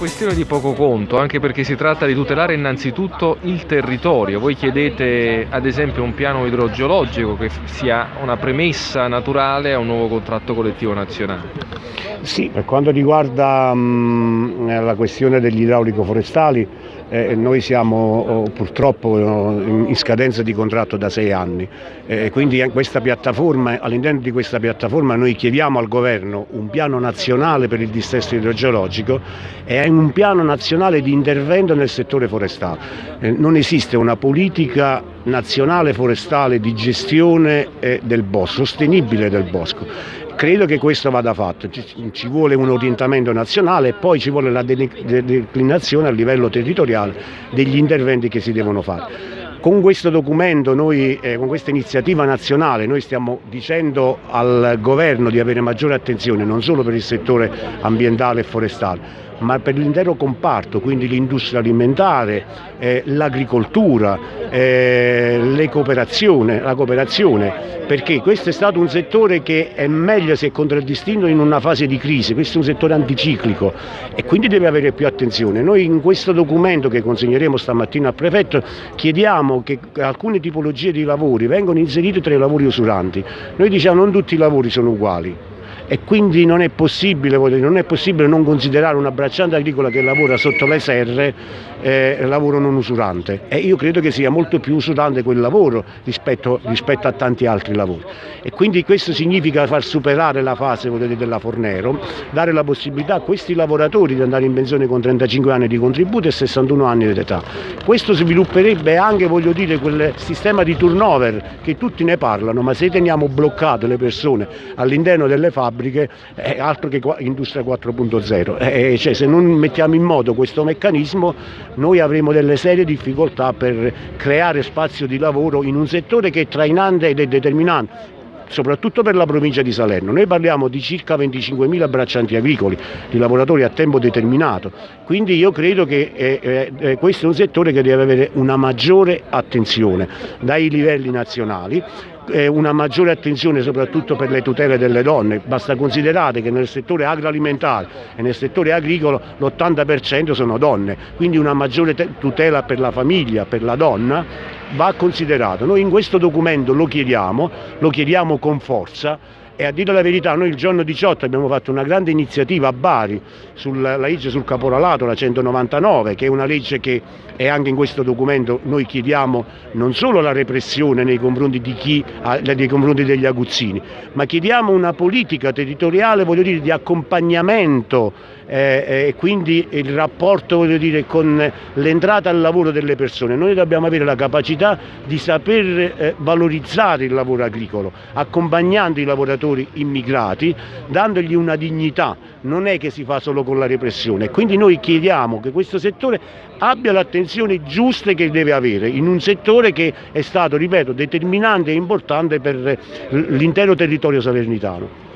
questione di poco conto, anche perché si tratta di tutelare innanzitutto il territorio. Voi chiedete ad esempio un piano idrogeologico che sia una premessa naturale a un nuovo contratto collettivo nazionale. Sì, per quanto riguarda mh, la questione degli idraulico forestali, eh, noi siamo oh, purtroppo in scadenza di contratto da sei anni, eh, quindi all'interno di questa piattaforma noi chiediamo al governo un piano nazionale per il dissesto idrogeologico e un piano nazionale di intervento nel settore forestale. Eh, non esiste una politica nazionale forestale di gestione eh, del bosco, sostenibile del bosco Credo che questo vada fatto, ci, vuole un orientamento nazionale e poi ci vuole la declinazione a livello territoriale degli interventi che si devono fare. Con questo documento, noi, eh, con questa iniziativa nazionale, noi stiamo dicendo al governo di avere maggiore attenzione non solo per il settore ambientale e forestale, ma per l'intero comparto, quindi l'industria alimentare, eh, l'agricoltura, eh, cooperazione, la cooperazione, perché questo è stato un settore che è meglio se contraddistinto in una fase di crisi, questo è un settore anticiclico e quindi deve avere più attenzione. Noi in questo documento che consegneremo stamattina al prefetto chiediamo che alcune tipologie di lavori vengano inserite tra i lavori usuranti. Noi diciamo non tutti i lavori sono uguali, e quindi non è possibile, non, è possibile non considerare una bracciante agricola che lavora sotto le serre eh, lavoro non usurante e io credo che sia molto più usurante quel lavoro rispetto, rispetto a tanti altri lavori e quindi questo significa far superare la fase dire, della Fornero, dare la possibilità a questi lavoratori di andare in pensione con 35 anni di contributo e 61 anni di età. Questo svilupperebbe anche voglio dire, quel sistema di turnover che tutti ne parlano, ma se teniamo bloccate le persone all'interno delle fabbriche fabbriche è altro che industria 4.0, eh, cioè, se non mettiamo in moto questo meccanismo noi avremo delle serie difficoltà per creare spazio di lavoro in un settore che è trainante ed è determinante soprattutto per la provincia di Salerno. Noi parliamo di circa 25.000 braccianti agricoli, di lavoratori a tempo determinato, quindi io credo che eh, eh, questo è un settore che deve avere una maggiore attenzione dai livelli nazionali una maggiore attenzione soprattutto per le tutele delle donne, basta considerare che nel settore agroalimentare e nel settore agricolo l'80% sono donne, quindi una maggiore tutela per la famiglia, per la donna va considerato. Noi in questo documento lo chiediamo, lo chiediamo con forza e a dire la verità noi il giorno 18 abbiamo fatto una grande iniziativa a Bari sulla legge sul caporalato, la 199, che è una legge che è anche in questo documento noi chiediamo non solo la repressione nei confronti, chi, nei confronti degli aguzzini, ma chiediamo una politica territoriale dire, di accompagnamento eh, e eh, quindi il rapporto dire, con l'entrata al lavoro delle persone. Noi dobbiamo avere la capacità di saper eh, valorizzare il lavoro agricolo, accompagnando i lavoratori immigrati, dandogli una dignità, non è che si fa solo con la repressione. Quindi noi chiediamo che questo settore abbia l'attenzione giusta che deve avere in un settore che è stato, ripeto, determinante e importante per l'intero territorio salernitano.